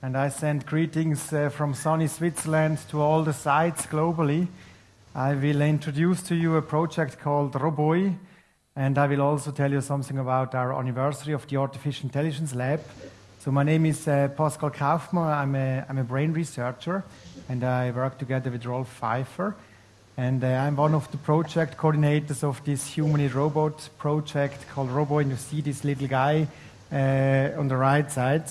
and I send greetings uh, from sunny Switzerland to all the sites globally. I will introduce to you a project called Roboy, and I will also tell you something about our anniversary of the Artificial Intelligence Lab. So my name is uh, Pascal Kaufmann. I'm a, I'm a brain researcher, and I work together with Rolf Pfeifer. And uh, I'm one of the project coordinators of this humanoid robot project called Roboy, and you see this little guy uh, on the right side.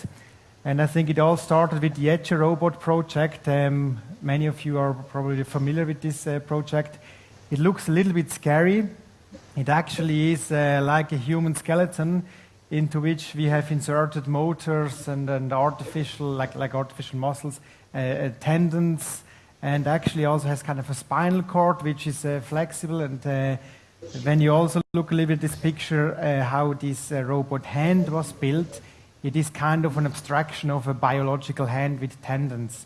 And I think it all started with the ECCE Robot project. Um, many of you are probably familiar with this uh, project. It looks a little bit scary. It actually is uh, like a human skeleton into which we have inserted motors and, and artificial, like, like artificial muscles, uh, uh tendons, and actually also has kind of a spinal cord which is uh, flexible. And uh, when you also look a little bit at this picture, how this robot hand was built, it is kind of an abstraction of a biological hand with tendons.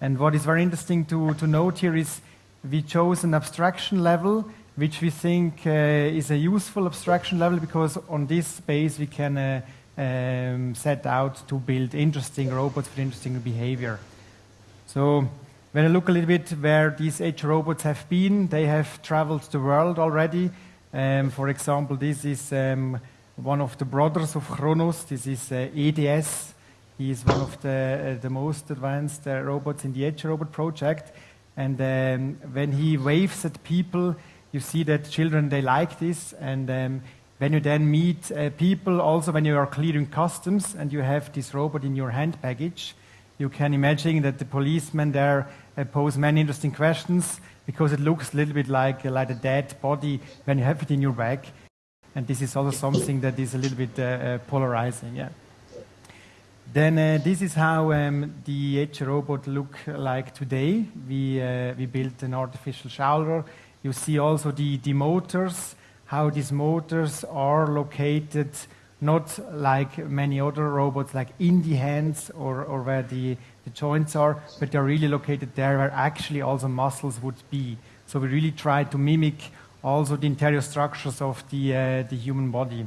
And what is very interesting to, to note here is we chose an abstraction level which we think uh, is a useful abstraction level because on this space we can uh, um, set out to build interesting robots with interesting behavior. So when I look a little bit where these ECCE robots have been, they have traveled the world already. Um, for example, this is um, one of the brothers of Cronos. This is uh, EDS. He is one of the, uh, the most advanced uh, robots in the ECCE Robot project. And um, when he waves at people, you see that children, they like this. And um, when you then meet uh, people, also when you are clearing customs and you have this robot in your hand baggage, you can imagine that the policemen there uh, pose many interesting questions because it looks a little bit like, uh, like a dead body when you have it in your bag. And this is also something that is a little bit uh, uh, polarizing. Yeah. Then uh, this is how um, the ECCE robot look like today. We, uh, we built an artificial shoulder. You see also the, the motors, how these motors are located not like many other robots, like in the hands or, or where the, the joints are, but they're really located there where actually also muscles would be. So we really try to mimic also the interior structures of the, uh, the human body.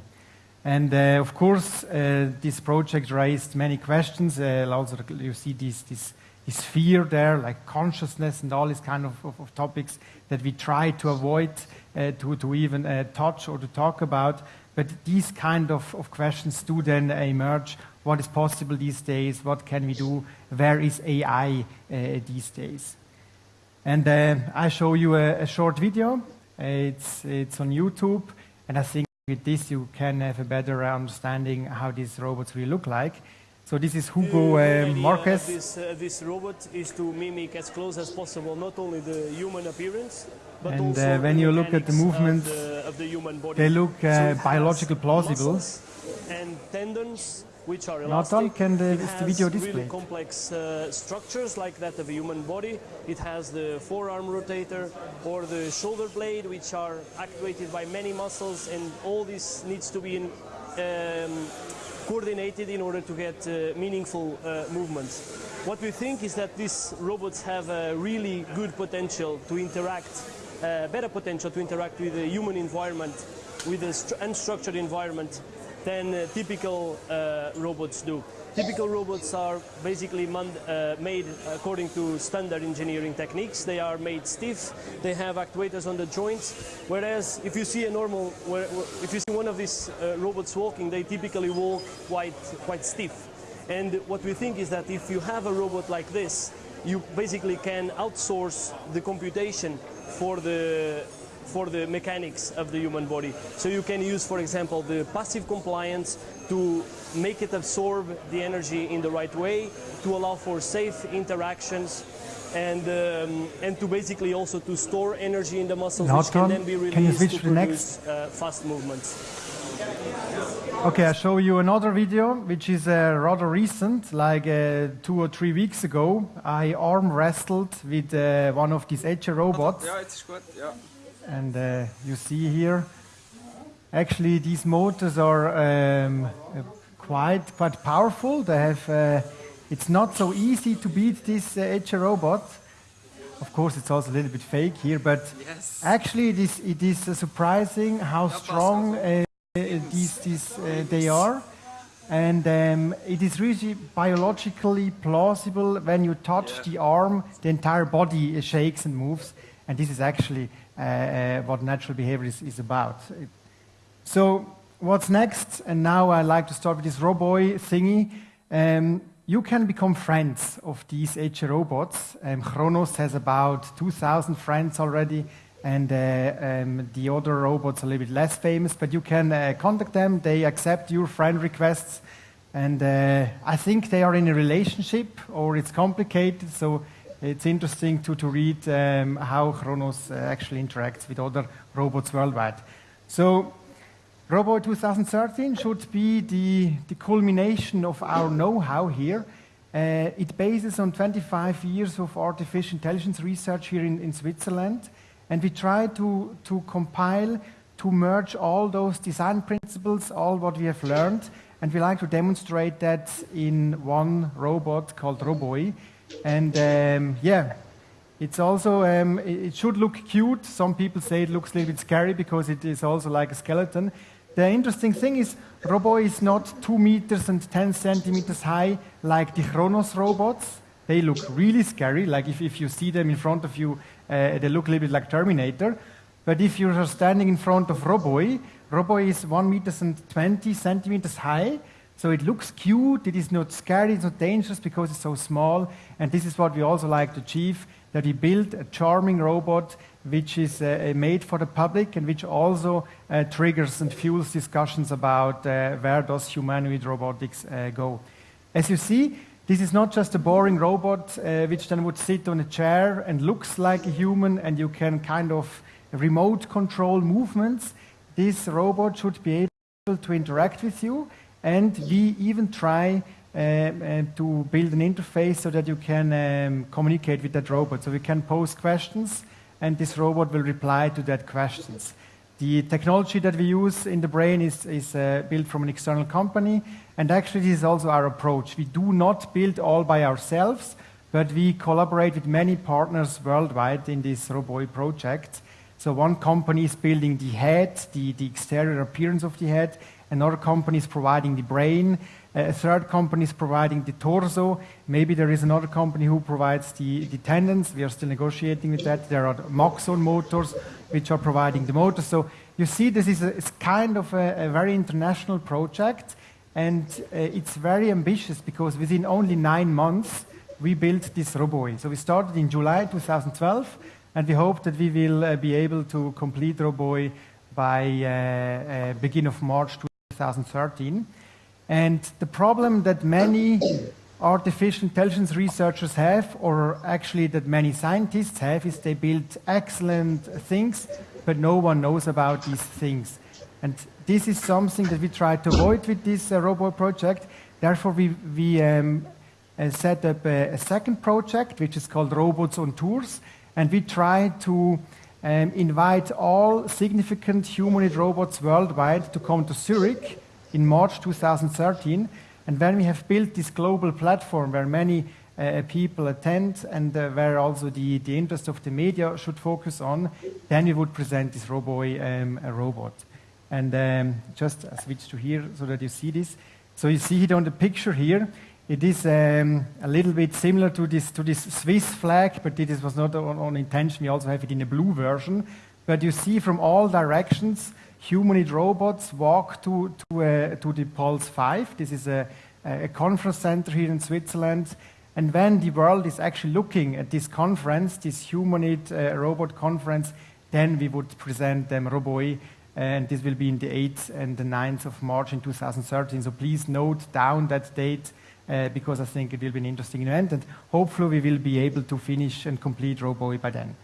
And uh, of course, uh, this project raised many questions. Uh, also, you see this, this, this, fear there, like consciousness and all these kind of, of, of topics that we try to avoid uh, to, to even uh, touch or to talk about. But these kind of, of questions do then emerge. What is possible these days? What can we do? Where is AI these days? And I show you a, a short video it's, it's on YouTube, and I think with this you can have a better understanding how these robots will look like. So this is Hugo uh, Marques. This, uh, this robot is to mimic as close as possible not only the human appearance, but and also uh, when you look at the movements, of the, of the human body. they look uh, so biological plausible. And tendons which are elastic. Not can the, it has the video display. really complex uh, structures like that of a human body. It has the forearm rotator or the shoulder blade, which are activated by many muscles, and all this needs to be in, um, coordinated in order to get uh, meaningful uh, movements. What we think is that these robots have a really good potential to interact, uh, better potential to interact with the human environment, with the unstructured environment than uh, typical uh, robots do. Typical robots are basically uh, made according to standard engineering techniques. They are made stiff, they have actuators on the joints, whereas if you see a normal, if you see one of these uh, robots walking, they typically walk quite, quite stiff. And what we think is that if you have a robot like this, you basically can outsource the computation for the for the mechanics of the human body. So you can use, for example, the passive compliance to make it absorb the energy in the right way, to allow for safe interactions, and um, and to basically also to store energy in the muscles, which can then be released to, to produce uh, fast movements. Okay, I show you another video, which is uh, rather recent, like uh, two or three weeks ago. I arm wrestled with uh, one of these ECCE robots. Yeah, it's good. Yeah. And uh, you see here, actually these motors are um, quite quite powerful. They have. Uh, it's not so easy to beat this uh, ECCE robot. Of course, it's also a little bit fake here, but yes. actually, it is, it is surprising how strong uh, these, these uh, they are. And um, it is really biologically plausible when you touch Yeah. the arm, the entire body shakes and moves. And this is actually uh, uh, what natural behavior is, is about. So, what's next? And now I like to start with this Roboy thingy. Um, you can become friends of these ECCE robots. Um, Cronos has about 2,000 friends already, and uh, um, the other robots are a little bit less famous, but you can uh, contact them. They accept your friend requests, and uh, I think they are in a relationship, or it's complicated, so it's interesting to, to read um, how Cronos uh, actually interacts with other robots worldwide. So, Roboy 2013 should be the, the culmination of our know-how here. Uh, it bases on 25 years of artificial intelligence research here in, in Switzerland, and we try to, to compile, to merge all those design principles, all what we have learned, and we like to demonstrate that in one robot called Roboy. And um, yeah, it's also, um, it should look cute. Some people say it looks a little bit scary because it is also like a skeleton. The interesting thing is, Roboy is not 2 meters and 10 centimeters high like the Cronos robots. They look really scary, like if, if you see them in front of you, uh, they look a little bit like Terminator. But if you are standing in front of Roboy, Roboy is 1 meters and 20 centimeters high, so it looks cute, it is not scary, it's not dangerous because it's so small. And this is what we also like to achieve, that we build a charming robot which is uh, made for the public and which also uh, triggers and fuels discussions about uh, where does humanoid robotics uh, go. As you see, this is not just a boring robot uh, which then would sit on a chair and looks like a human and you can kind of remote control movements. This robot should be able to interact with you and we even try uh, uh, to build an interface so that you can um, communicate with that robot. So we can pose questions and this robot will reply to that questions. The technology that we use in the brain is, is uh, built from an external company, and actually this is also our approach. We do not build all by ourselves, but we collaborate with many partners worldwide in this Roboy project. So one company is building the head, the, the exterior appearance of the head, another company is providing the brain, a third company is providing the torso. Maybe there is another company who provides the, the tendons. We are still negotiating with that. There are Maxon motors which are providing the motors. So you see, this is a, kind of a, a very international project, and uh, it's very ambitious because within only nine months we built this Roboy. So we started in July 2012, and we hope that we will uh, be able to complete Roboy by uh, uh, beginning of March 2013. And the problem that many artificial intelligence researchers have, or actually that many scientists have, is they build excellent things, but no one knows about these things. And this is something that we try to avoid with this uh, robot project. Therefore, we, we um, uh, set up a, a, second project, which is called Robots on Tours, and we try to um, invite all significant humanoid robots worldwide to come to Zurich in March 2013. And when we have built this global platform where many uh, people attend and uh, where also the, the interest of the media should focus on, then we would present this Roboy um, robot. And um, just switch to here so that you see this. So you see it on the picture here. It is um, a little bit similar to this, to this Swiss flag, but this was not on, on intention. We also have it in a blue version. But you see from all directions, humanoid robots walk to, to, uh, to the Puls 5. This is a, a conference center here in Switzerland. And when the world is actually looking at this conference, this humanoid uh, robot conference, then we would present them Roboy, and this will be in the 8th and the 9th of March in 2013. So please note down that date uh, because I think it will be an interesting event, and hopefully we will be able to finish and complete Roboy by then.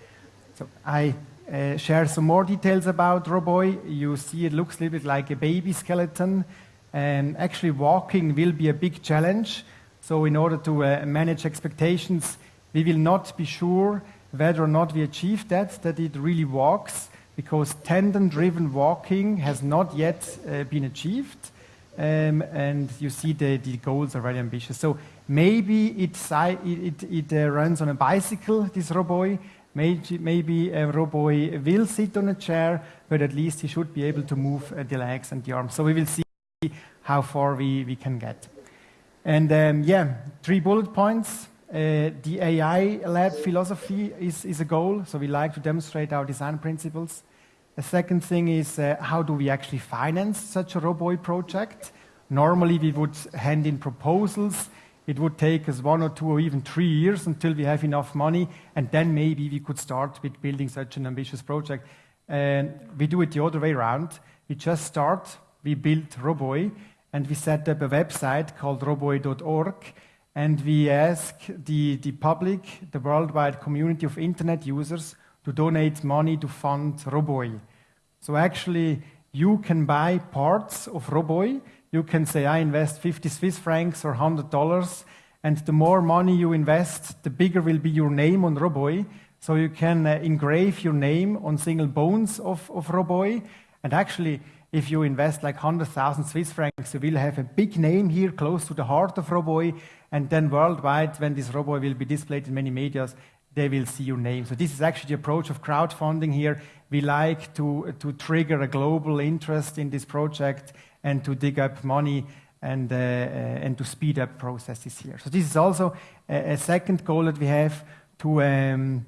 So I uh, share some more details about Roboy. You see it looks a little bit like a baby skeleton. And actually walking will be a big challenge. So in order to uh, manage expectations, we will not be sure whether or not we achieve that, that it really walks, because tendon-driven walking has not yet uh, been achieved. Um, and you see the, the goals are very ambitious. So maybe it, it, it uh, runs on a bicycle, this Roboy, Maybe, maybe a Roboy will sit on a chair, but at least he should be able to move uh, the legs and the arms. So we will see how far we, we can get. And um, yeah, three bullet points. Uh, the AI lab philosophy is, is a goal, so we like to demonstrate our design principles. The second thing is uh, how do we actually finance such a Roboy project? Normally, we would hand in proposals. It would take us one or two or even three years until we have enough money, and then maybe we could start with building such an ambitious project. And we do it the other way around. We just start, we build Roboy, and we set up a website called roboy.org, and we ask the, the public, the worldwide community of internet users, to donate money to fund Roboy. So actually, you can buy parts of Roboy. You can say, I invest 50 Swiss francs or $100, and the more money you invest, the bigger will be your name on Roboy. So you can uh, engrave your name on single bones of, of Roboy. And actually, if you invest like 100,000 Swiss francs, you will have a big name here close to the heart of Roboy. And then worldwide, when this Roboy will be displayed in many medias, they will see your name. So this is actually the approach of crowdfunding here. We like to, to trigger a global interest in this project and to dig up money and, uh, uh, and to speed up processes here. So this is also a, a second goal that we have to, um,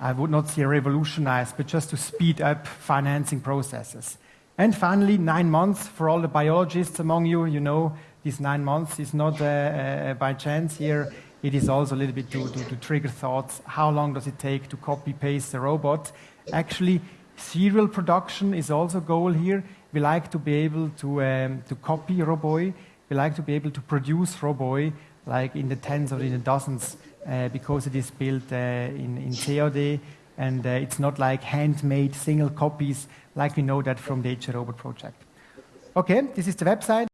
I would not say revolutionize, but just to speed up financing processes. And finally, nine months for all the biologists among you. You know, these nine months is not uh, uh, by chance here. It is also a little bit to, to, to trigger thoughts. How long does it take to copy paste the robot? Actually, serial production is also a goal here. We like to be able to, um, to copy Roboy. We like to be able to produce Roboy like in the tens or in the dozens uh, because it is built uh, in, in CAD and uh, it's not like handmade single copies like we know that from the ECCE Robot project. Okay, this is the website.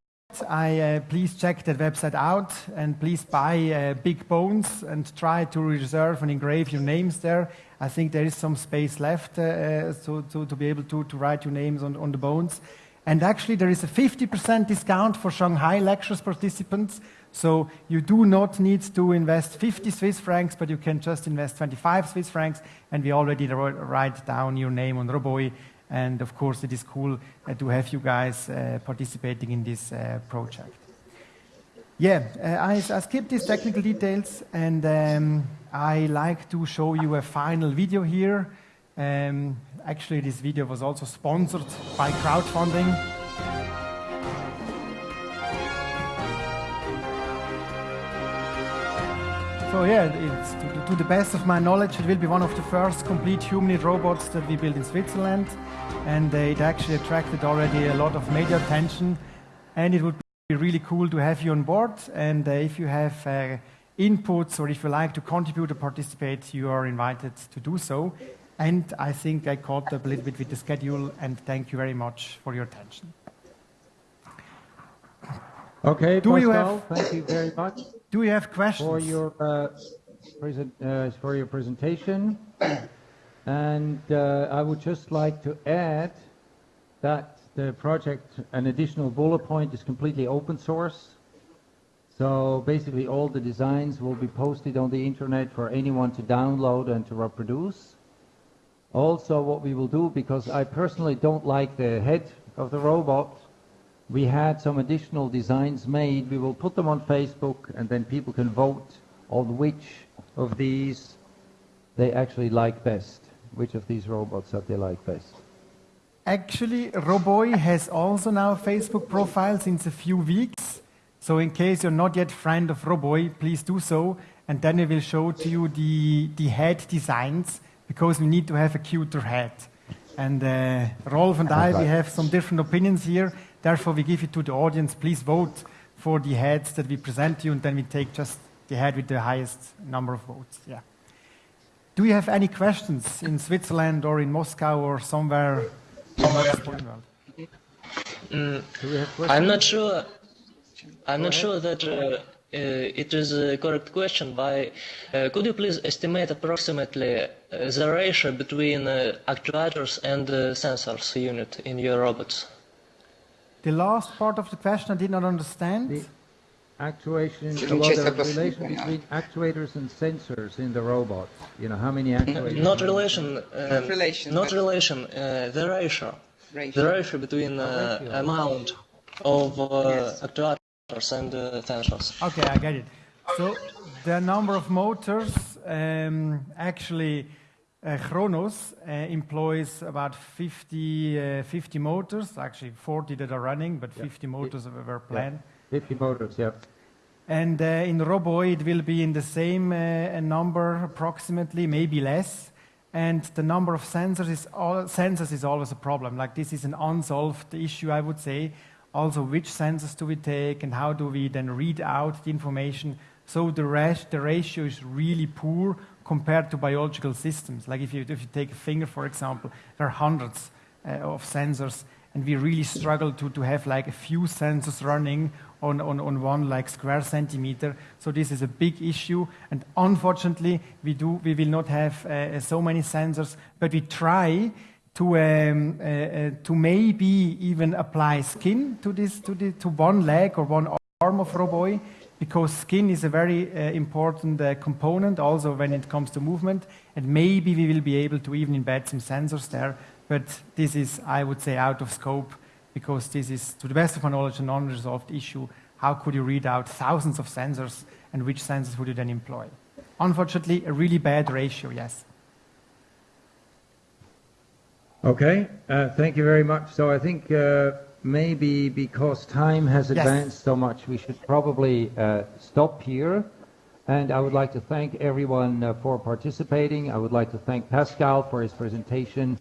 I uh, please check that website out and please buy uh, big bones and try to reserve and engrave your names there. I think there is some space left uh, so, to, to be able to, to write your names on, on the bones. And actually, there is a 50% discount for Shanghai lectures participants. So you do not need to invest 50 Swiss francs, but you can just invest 25 Swiss francs. And we already write down your name on Roboy and of course, it is cool uh, to have you guys uh, participating in this uh, project. Yeah, I, I skipped these technical details and um, I like to show you a final video here. Um, actually, this video was also sponsored by crowdfunding. So yeah, to, to, the best of my knowledge, it will be one of the first complete humanoid robots that we build in Switzerland. And uh, it actually attracted already a lot of media attention. And it would be really cool to have you on board. And uh, if you have uh, inputs or if you like to contribute or participate, you are invited to do so. And I think I caught up a little bit with the schedule. And thank you very much for your attention. Okay, do Pascal, you have, thank you very much. Do you have questions? For your, uh, present, uh, for your presentation. and uh, I would just like to add that the project, an additional bullet point, is completely open source. So basically all the designs will be posted on the internet for anyone to download and to reproduce. Also what we will do, because I personally don't like the head of the robot, we had some additional designs made. We will put them on Facebook and then people can vote on which of these they actually like best. Which of these robots that they like best. Actually, Roboy has also now a Facebook profile since a few weeks. So in case you're not yet friend of Roboy, please do so. And then we will show to you the, the head designs because we need to have a cuter head. And uh, Rolf and I, we have some different opinions here. Therefore, we give it to the audience. Please vote for the heads that we present to you, and then we take just the head with the highest number of votes. Yeah. Do you have any questions in Switzerland or in Moscow or somewhere? Mm, I'm not sure. I'm not sure that uh, uh, it is a correct question. By uh, could you please estimate approximately uh, the ratio between uh, actuators and sensors unit in your robots? The last part of the question I did not understand. The actuation, well, the relation between actuators and sensors in the robot. You know, how many actuators? Not relation. Uh, not relation. Not relation. Uh, the ratio. ratio. The ratio between uh, ratio. amount. of uh, yes. actuators and uh, sensors. Okay, I get it. So the number of motors um, actually uh, Cronos uh, employs about 50, uh, 50 motors, actually 40 that are running, but 50 motors were planned. 50 motors, yeah. And uh, in Roboy, it will be in the same uh, number approximately, maybe less. And the number of sensors is, all, sensors is always a problem. Like this is an unsolved issue, I would say. Also, which sensors do we take and how do we then read out the information? So the, the ratio is really poor compared to biological systems. Like if you, if you take a finger, for example, there are hundreds uh, of sensors, and we really struggle to, to have like a few sensors running on, on, on one like square centimeter. So this is a big issue, and unfortunately, we, do, we will not have uh, so many sensors, but we try to, um, uh, uh, to maybe even apply skin to, this, to, the, to one leg or one arm of Roboy, because skin is a very uh, important uh, component also when it comes to movement, and maybe we will be able to even embed some sensors there, but this is, I would say, out of scope because this is, to the best of my knowledge, a non-resolved issue. How could you read out thousands of sensors, and which sensors would you then employ? Unfortunately, a really bad ratio, yes. Okay, uh, thank you very much. So I think uh, maybe because time has yes. advanced so much, we should probably uh, stop here. And I would like to thank everyone uh, for participating. I would like to thank Pascal for his presentation.